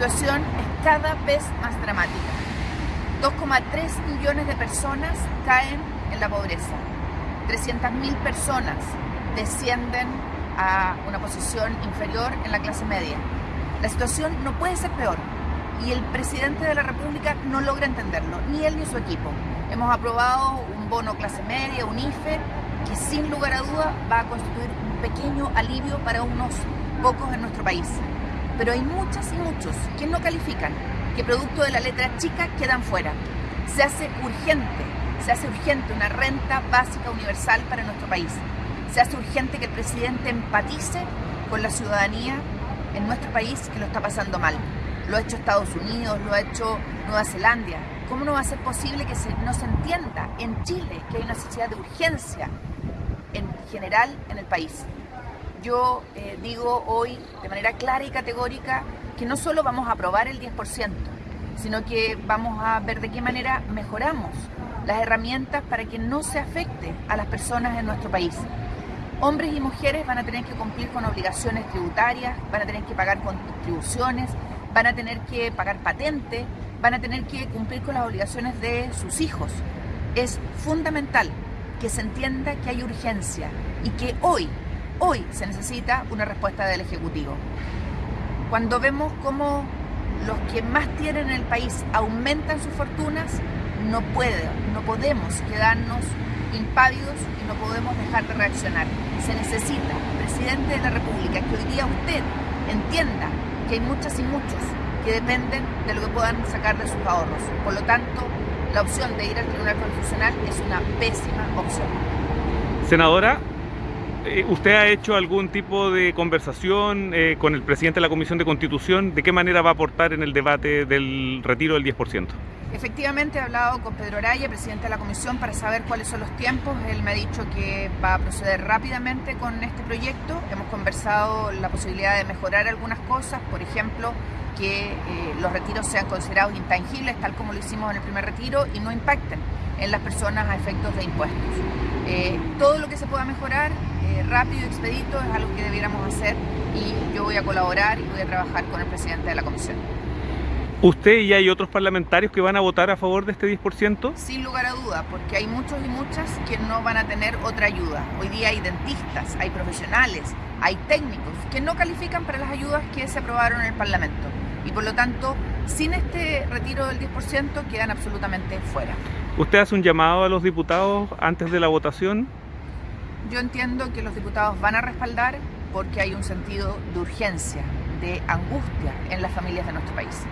situación es cada vez más dramática. 2,3 millones de personas caen en la pobreza. 300.000 personas descienden a una posición inferior en la clase media. La situación no puede ser peor y el presidente de la República no logra entenderlo, ni él ni su equipo. Hemos aprobado un bono clase media, un IFE, que sin lugar a duda va a constituir un pequeño alivio para unos pocos en nuestro país. Pero hay muchas y muchos que no califican, que producto de la letra chica quedan fuera. Se hace urgente, se hace urgente una renta básica universal para nuestro país. Se hace urgente que el presidente empatice con la ciudadanía en nuestro país que lo está pasando mal. Lo ha hecho Estados Unidos, lo ha hecho Nueva Zelanda. ¿Cómo no va a ser posible que no se entienda en Chile que hay una necesidad de urgencia en general en el país? Yo eh, digo hoy de manera clara y categórica que no solo vamos a aprobar el 10%, sino que vamos a ver de qué manera mejoramos las herramientas para que no se afecte a las personas en nuestro país. Hombres y mujeres van a tener que cumplir con obligaciones tributarias, van a tener que pagar contribuciones, van a tener que pagar patente, van a tener que cumplir con las obligaciones de sus hijos. Es fundamental que se entienda que hay urgencia y que hoy, hoy se necesita una respuesta del Ejecutivo. Cuando vemos cómo los que más tienen en el país aumentan sus fortunas, no puede, no podemos quedarnos impávidos y no podemos dejar de reaccionar. Se necesita, presidente de la República, que hoy día usted entienda que hay muchas y muchos que dependen de lo que puedan sacar de sus ahorros. Por lo tanto, la opción de ir al Tribunal Constitucional es una pésima opción. Senadora, ¿usted ha hecho algún tipo de conversación eh, con el presidente de la Comisión de Constitución? ¿De qué manera va a aportar en el debate del retiro del 10%? Efectivamente he hablado con Pedro Araya, presidente de la comisión, para saber cuáles son los tiempos. Él me ha dicho que va a proceder rápidamente con este proyecto. Hemos conversado la posibilidad de mejorar algunas cosas, por ejemplo, que eh, los retiros sean considerados intangibles, tal como lo hicimos en el primer retiro, y no impacten en las personas a efectos de impuestos. Eh, todo lo que se pueda mejorar eh, rápido y expedito es algo que debiéramos hacer y yo voy a colaborar y voy a trabajar con el presidente de la comisión. ¿Usted y hay otros parlamentarios que van a votar a favor de este 10%? Sin lugar a duda, porque hay muchos y muchas que no van a tener otra ayuda. Hoy día hay dentistas, hay profesionales, hay técnicos que no califican para las ayudas que se aprobaron en el Parlamento. Y por lo tanto, sin este retiro del 10% quedan absolutamente fuera. ¿Usted hace un llamado a los diputados antes de la votación? Yo entiendo que los diputados van a respaldar porque hay un sentido de urgencia, de angustia en las familias de nuestro país.